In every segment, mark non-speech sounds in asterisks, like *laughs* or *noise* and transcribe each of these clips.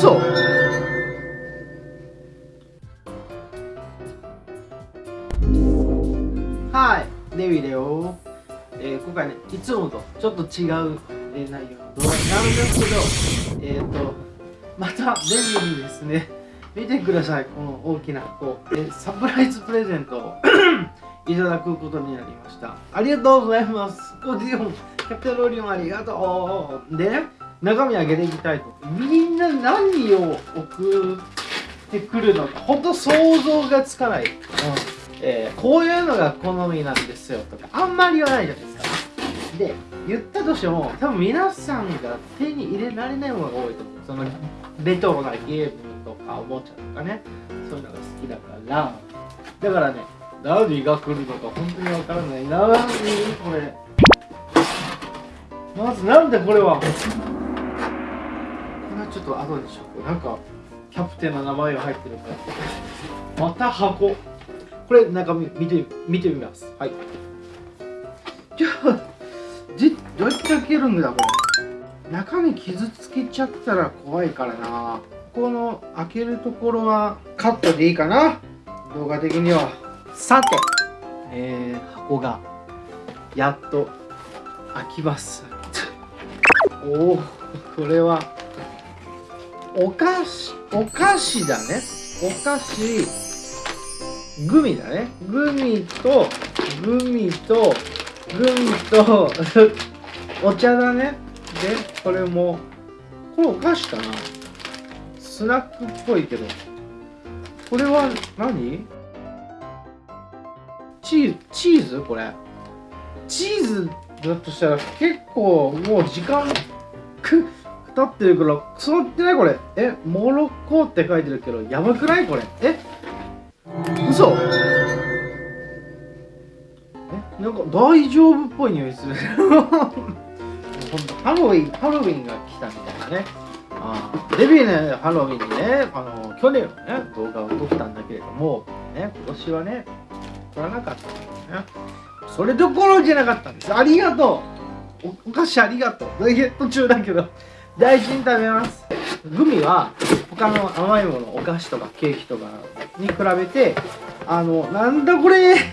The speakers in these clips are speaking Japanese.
嘘はい。デビだよ、えー、今回ねいつもとちょっと違う、えー、内容の動画なんですけどえっ、ー、とまたデビーにですね見てください。この大きな箱、えー、サプライズプレゼントを *coughs* いただくことになりました。ありがとうございます。コディオンキャプテンロリオンありがとう。でね中身開けていきたいと。みんな何を送ってくるの？かほんと想像がつかない、うん。えー、こういうのが好みなんですよとか。あんまり言わないじゃないですか。で言ったとしても多分皆さんが手に入れられないものが多いと思う。そのレトロなゲームとかおもちゃとかね。そういうのが好きだから。だからね何が来るのか本当にわからない。何これ。まずなんでこれは？はちょっと後でしょなんかキャプテンの名前が入ってるから。また箱。これ中身見て見てみます。はい。じゃあじどうやって開けるんだこれ？中身傷つけちゃったら怖いからな。この開けるところはカットでいいかな。動画的には。さて、えー、箱がやっと開きます。*laughs* おおこれはお菓子お菓子だね。お菓子グミだね。グミとグミとグミと *laughs* お茶だね。でこれもこれお菓子かな。スナックっぽいけど。これは何？チーズチーズ？これ。チーズだとしたら結構もう時間くってるからクソってないこれ。えモロッコって書いてるけどやばくないこれ。え嘘。えなんか大丈夫っぽい匂いする。*laughs* ハロウィンハロウィンが来たみたいなね。あデビューねハロウィンにねあの去年のね動画を撮ったんだけれどもね今年はね撮らなかったんですね。それどころじゃなかったんです。ありがとう。お菓子ありがとう。途中だけど。大事に食べます。グミは他の甘いものお菓子とかケーキとかに比べてあのなんだこれ。*laughs*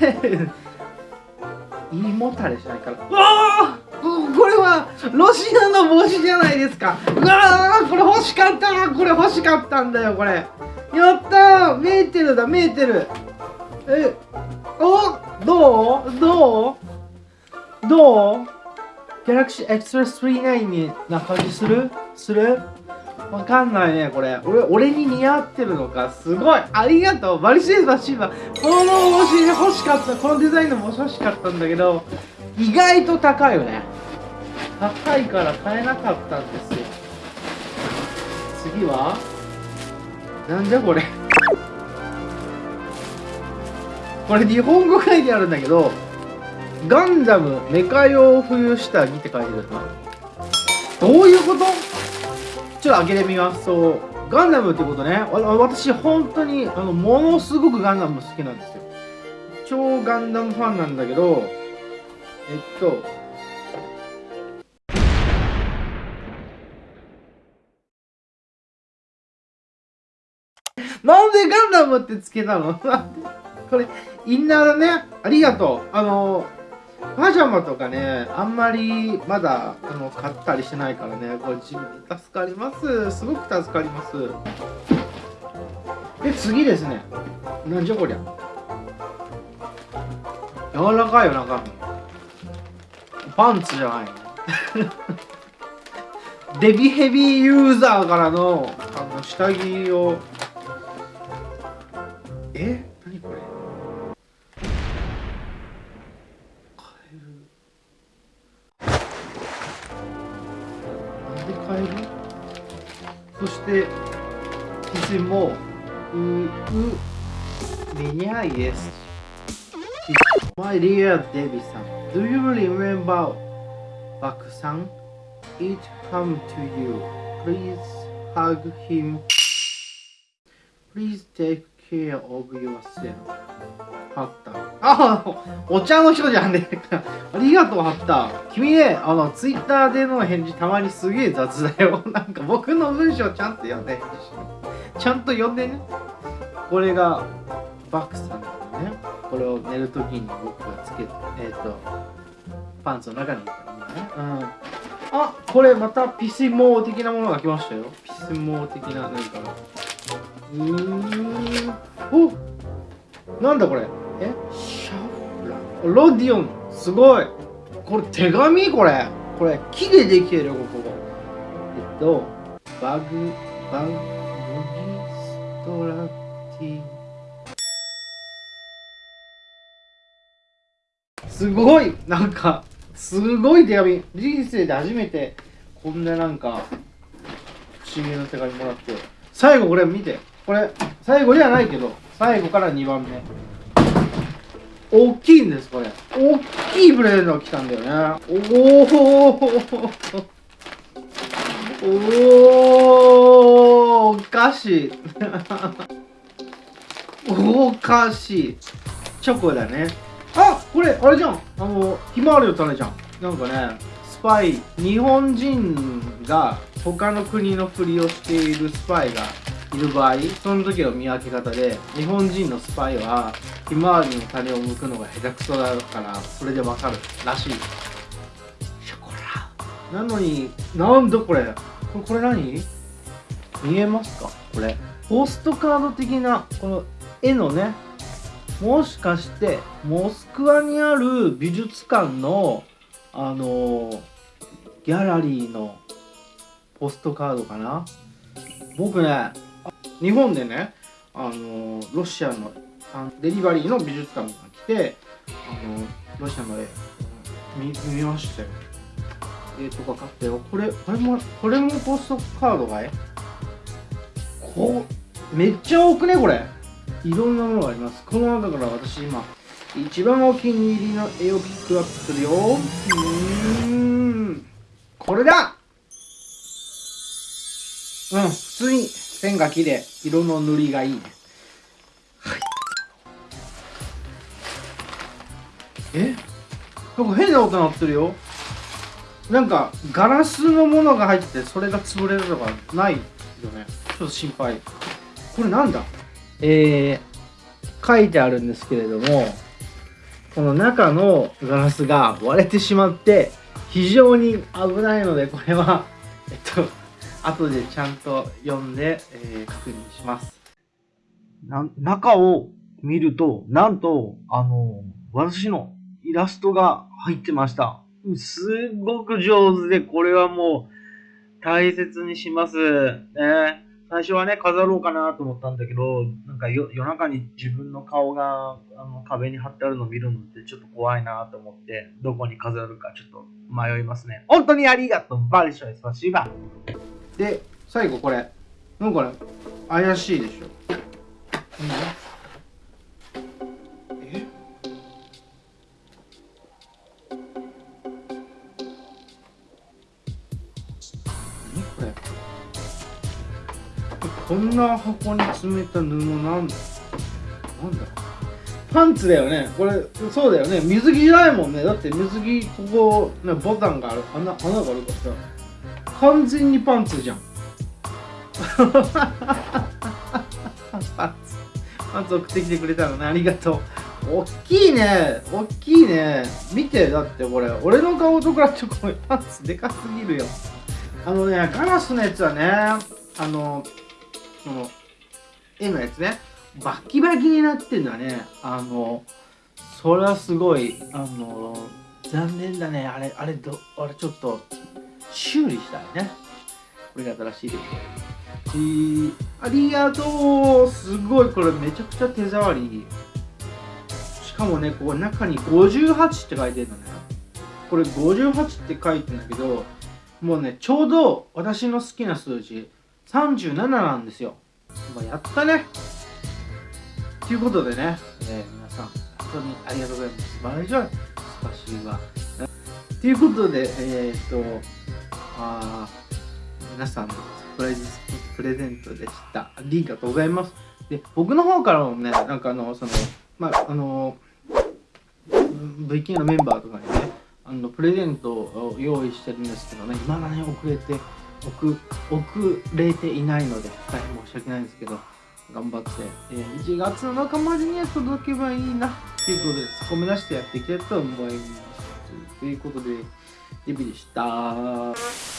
胃もたれしないから。うわこれはロシアの帽子じゃないですか。うわこれ欲しかったこれ欲しかったんだよこれ。やったー。メーテルだ。メーテルえおどう？どう？どう？ギャラクシーエクストラ39にな感じする？する？わかんないね、これ。俺、俺に似合ってるのか？すごい。ありがとう。バリシェーバシーバ。この帽子欲しかった。このデザインの帽子欲しかったんだけど、意外と高いよね。高いから買えなかったんですよ。次は？なんじゃこれ？これ日本語書いてあるんだけど、ガンダムメカ用冬下着って書いてるな。どういうこと？ちょっと開けてみますそうガンダムってことね。私本当にあのものすごくガンダム好きなんですよ。超ガンダムファンなんだけどえっとなんでガンダムってつけたの？*laughs* これインナーだね。ありがとう。あのパジャマとかね、あんまりまだあの買ったりしてないからね、これ自分に助かります。すごく助かります。で、次ですね。なんじゃこりゃ。柔らかいよ、中身。パンツじゃないの。*laughs* デビヘビーユーザーからのあの下着を。え？肘もううメニャイです My dear Debbie さん Do you remember バクさん It come to you Please hug him Please take care of yourself ハッターあお茶の人じゃんねありがとうハッタ君ねあのツイッターでの返事たまにすげえ雑だよ。*laughs* なんか僕の文章ちゃんと読んでちゃんと読んでね。これがバックさんだよね。これを寝るときに僕がつけてえっ、ー、とパンツの中に入れたね。うん。あこれまたピシモー的なものが来ましたよ。ピシモー的な何か。うーん。おなんだこれ。え？ロディオンすごい。これ手紙？これ。これ木でできてるよここ。えっとバグバグギストラティすごい。なんかすごい手紙。人生で初めてこんななんか不思議な手紙もらって。最後これ見て。これ最後じゃないけど最後から2番目。大きいんですこれ。大きいプレゼントが来たんだよね。おおおおかしいおかしいチョコだねあこれあれじゃんあのひまわりの種じゃんなんかねスパイ日本人が他の国のふりをしているスパイがいる場合その時の見分け方で日本人のスパイはひまわりの種を剥くのが下手くそだからそれでわかるらしい。なのになんだこれ？これこれ何？見えますか？これ。ポストカード的なこの絵のねもしかしてモスクワにある美術館のあのギャラリーのポストカードかな？僕ね日本でねあのロシアのデリバリーの美術館が来てあのロシアの絵見見ましたよ。絵とか買ったよこれこれもこれもポストカードがえ？こうめっちゃ多くね？これ。いろんなものがあります。この中から私今一番お気に入りの絵をピックアップするよ。うーん。これだ！うん普通に線が綺麗。色の塗りがいい。ねえ？なんか変な音鳴ってるよ。なんかガラスのものが入ってそれが潰れるとかないよね。ちょっと心配。これなんだ？えー、書いてあるんですけれどもこの中のガラスが割れてしまって非常に危ないのでこれはえっと *laughs* 後でちゃんと読んで、えー、確認します。な中を見るとなんとあの私のイラストが入ってましたすっごく上手でこれはもう大切にしますね最初はね、飾ろうかなと思ったんだけど、なんか夜中に自分の顔があの壁に貼ってあるのを見るのってちょっと怖いなと思って、どこに飾るかちょっと迷いますね。本当にありがとうバリショイスパシバで、最後これ。なんかね、怪しいでしょ。な箱に詰めた布なんだなんだパンツだよね。これそうだよね。水着じゃないもんね。だって水着ここ、ね、ボタンがある。穴穴があるからさ。完全にパンツじゃん。*laughs* パンツ。パンツ送ってきてくれたのね。ありがとう。大きいね。大きいね。見てだってこれ。俺の顔と比べてこれパンツでかすぎるよ。あのねガラスのやつはねあのその絵のやつね。バキバキになってんだね。あのそれはすごいあの残念だね。あれあれどあれちょっと修理したいね。これが新しいですえー、ありがとう。すごいこれめちゃくちゃ手触りしかもねここ中に58って書いてるのね。これ58って書いてるんだけどもうねちょうど私の好きな数字。37なんですよ。まあ、やったね。ということでね、えー、皆さん、本当にありがとうございます。バレジョイ、スパシーバ。ということで、えー、っと、あ皆さんのプレプレゼントでした。ありがとうございます。で、僕の方からもね、なんかあの、その、まあ、あの、VK のメンバーとかにねあのプレゼントを用意してるんですけどね今だね遅れて遅遅れていないので大変申し訳ないんですけど頑張って、えー1月の中までには届けばいいなということでそこ目指してやっていきたいと思いますということでデビューでした。